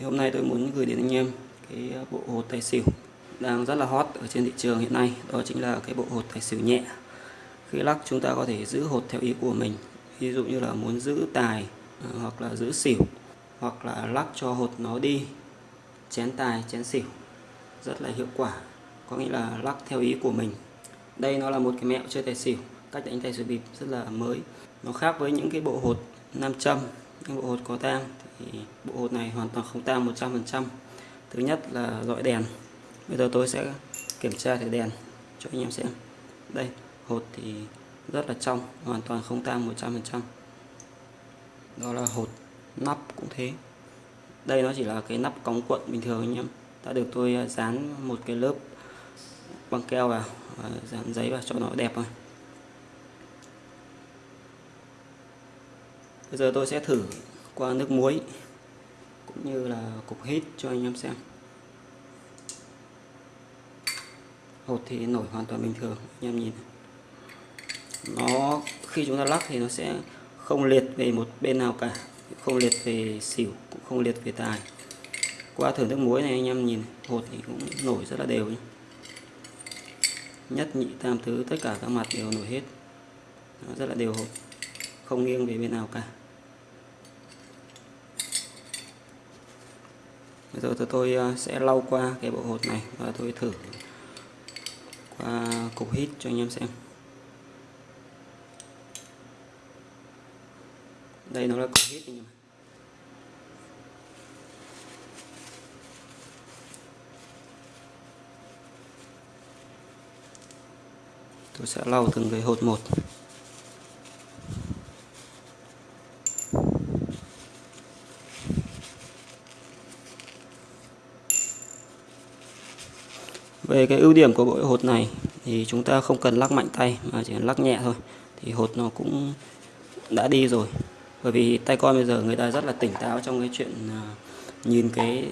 thì hôm nay tôi muốn gửi đến anh em cái ờ, bộ hột tài xỉu đang rất là hot ở trên thị trường hiện nay. Đó chính là cái bộ hột tài xỉu nhẹ. Khi lắc chúng ta có thể giữ hột theo ý của mình. Ví dụ như là muốn giữ tài ờ, hoặc là giữ xỉu, hoặc là lắc cho hột nó đi, chén tài, chén xỉu. Rất là hiệu quả. Có nghĩa là lắc theo ý của mình. Đây nó là một cái mẹo chơi tài xỉu. Cách đánh tài xỉu bịp rất là mới. Nó khác với những cái bộ hột nam châm, những bộ hột có tang thì bộ hột này hoàn toàn không tang 100% thứ nhất là dọi đèn. Bây giờ tôi sẽ kiểm tra thử đèn cho anh em xem. Đây, hột thì rất là trong, hoàn toàn không tang 100% đó là hột nắp cũng thế. Đây nó chỉ là cái nắp cống cuộn bình thường anh em. Đã được tôi à, dán một cái lớp băng keo vào và dán giấy vào cho nó đẹp rồi. Bây giờ tôi sẽ thử qua nước muối, cũng như là cục hít cho anh em xem. Hột thì nổi hoàn toàn bình thường, anh em nhìn. Nó, khi chúng ta lắc thì nó sẽ không liệt về một bên nào cả, không liệt về xỉu, cũng không liệt về tài. Qua thử nước muối này, anh em nhìn, hột thì cũng nổi rất là đều nhé. nhất nhị, tam thứ, tất cả các mặt đều nổi hết. Nó rất là đều hột, không nghiêng về bên nào cả. Bây giờ tôi ờ, sẽ lau qua cái bộ hột này và tôi thử qua cục hít cho anh em xem. Đây nó là cục hít anh em tôi sẽ lau từng cái hột một. Về cái ưu điểm của bộ hột này thì chúng ta không cần lắc mạnh tay mà chỉ cần lắc nhẹ thôi. Thì hột nó cũng đã đi rồi. Bởi vì tay con bây giờ người ta rất là tỉnh táo trong cái chuyện à, nhìn cái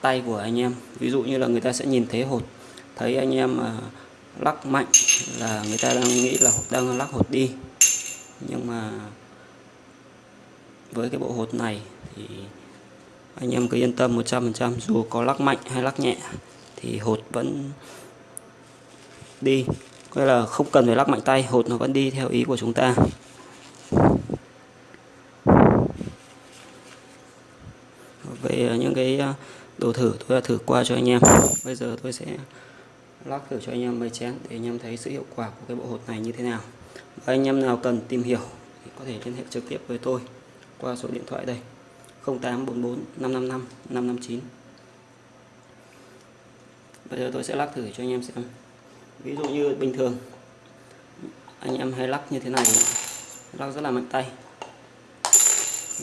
tay của anh em. Ví dụ như là người ta sẽ nhìn thấy hột, thấy anh em mà lắc mạnh là người ta đang nghĩ là đang lắc hột đi. Nhưng mà với cái bộ hột này thì anh em cứ yên tâm 100% dù có lắc mạnh hay lắc nhẹ thì hột vẫn đi. Có là không cần phải lắc mạnh tay, hột nó vẫn đi theo ý của chúng ta. Về à, những cái à, đồ thử tôi đã thử qua cho anh em. Bây giờ tôi sẽ lắc thử cho anh em mấy chén để anh em thấy sự hiệu quả của cái bộ hột này như thế nào. Và anh em nào cần tìm hiểu thì có thể liên hệ trực tiếp với tôi qua số điện thoại đây. 0844 555 559 bây giờ tôi sẽ lắc thử cho anh em xem. Ví dụ như bình thường, anh em hay lắc như thế này. Lắc rất là mạnh tay.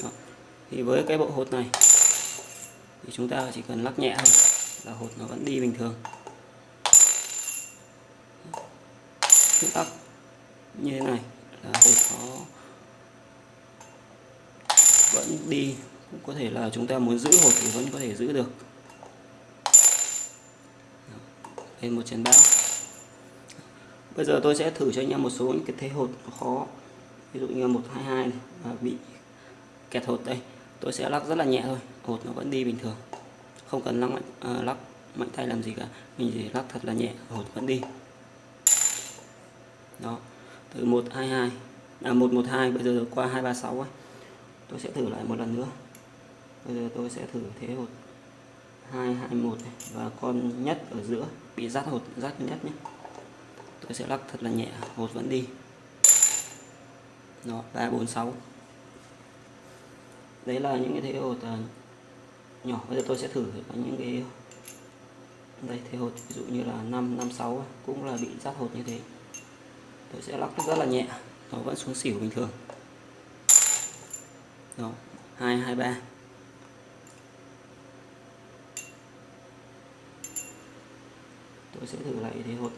Đó. thì với cái bộ hột này, thì chúng ta chỉ cần lắc nhẹ thôi, là hột nó vẫn đi bình thường. Cứ lắc như thế này là hột nó vẫn đi. Cũng có thể là chúng ta muốn giữ hột thì vẫn có thể giữ được. Lên một trận bão. Bây giờ tôi sẽ thử cho anh em một số những cái thế hột khó. Ví dụ như một hai hai này và bị kẹt hột đây. Tôi sẽ lắc rất là nhẹ thôi hột nó vẫn đi bình thường. Không cần lắc mạnh uh, lắc mạnh tay làm gì cả. Mình chỉ lắc thật là nhẹ hột vẫn đi. Đó từ 122 à 112 bây giờ qua 236 ấy. tôi sẽ thử lại một lần nữa. Bây giờ tôi sẽ thử thế hột. 221 này, và con nhất ở giữa, bị rát hột, rát nhất nhé. Tôi sẽ lắc thật là nhẹ, hột vẫn đi. Đó 346 đấy là những cái thế hột à, nhỏ. Bây giờ tôi sẽ thử những cái, đây, thế hột, ví dụ như là 5 56 cũng là bị rát hột như thế. Tôi sẽ lắc rất là nhẹ, nó vẫn xuống xỉu bình thường. Đó 223 tôi sẽ thử lại thế hột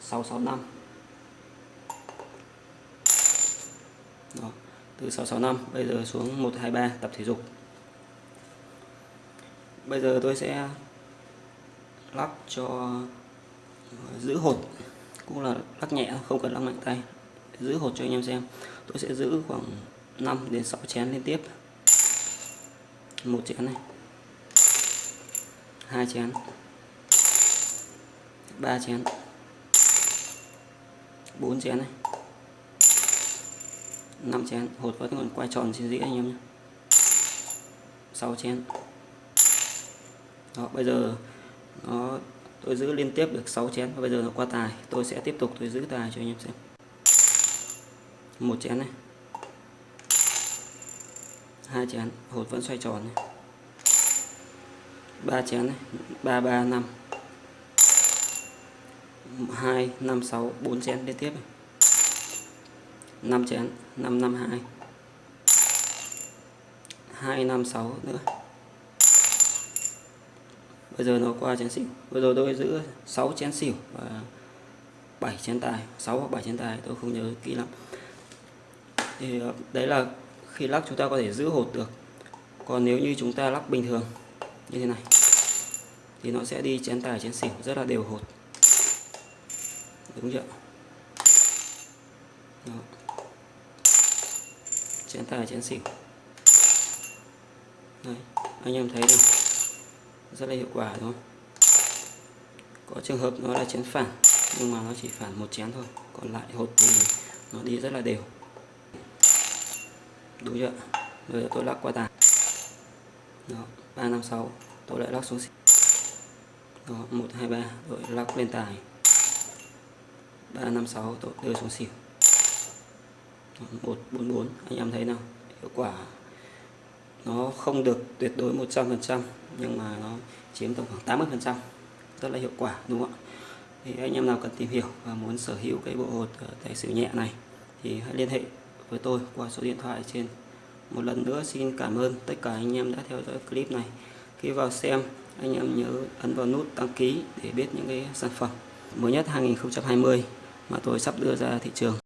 665 đó, từ 665 bây giờ xuống 123 tập thể dục. Bây giờ tôi sẽ lắc cho ờ, giữ hột, cũng là lắc nhẹ, không cần lắc mạnh tay. Giữ hột cho anh em xem. Tôi sẽ giữ khoảng 5 đến 6 chén liên tiếp. Một chén này. Hai chén ba chén. Bốn chén này. Năm chén. Hột vẫn còn quay tròn trên dĩa anh em nhé. 6 chén. Đó, bây giờ nó, tôi giữ liên tiếp được 6 chén. Và bây giờ nó qua tài. Tôi sẽ tiếp tục, tôi giữ tài cho anh em xem. Một chén này. Hai chén. Hột vẫn xoay tròn này. Ba chén này. Ba ba, năm hai, năm, sáu, bốn chén liên tiếp này. Năm chén, năm năm, hai. Hai, năm, sáu nữa. Bây giờ nó qua chén xỉu. Bây giờ tôi giữ 6 chén xỉu và 7 chén tài. 6 hoặc 7 chén tài, tôi không nhớ kỹ lắm. Thì ờ, đấy là khi lắc chúng ta có thể giữ hột được. Còn nếu như chúng ta lắc bình thường, như thế này, thì nó sẽ đi chén tài, chén xỉu rất là đều hột đúng chưa? Đó. chén tài chén xỉu Đấy, anh em thấy không rất là hiệu quả đúng không? Có trường hợp nó là chén phản nhưng mà nó chỉ phản một chén thôi. Còn lại hột thì nó đi rất là đều. Đúng chưa? Bây giờ tôi lắc qua tài đó ba năm sáu tôi lại lắc xuống xỉu đó một hai ba rồi lắc lên tài ba năm sáu, tôi đưa xuống xỉu. Một bốn bốn, anh em thấy nào? Hiệu quả nó không được tuyệt đối 100% nhưng mà nó chiếm tổng khoảng 80% rất là hiệu quả, đúng không ạ? Thì anh em nào cần tìm hiểu và muốn sở hữu cái bộ hột ờ, tài xỉu nhẹ này thì hãy liên hệ với tôi qua số điện thoại trên. Một lần nữa xin cảm ơn tất cả anh em đã theo dõi clip này. Khi vào xem, anh em nhớ ấn vào nút đăng ký để biết những cái sản phẩm mới nhất 2020 mà tôi sắp đưa ra thị trường.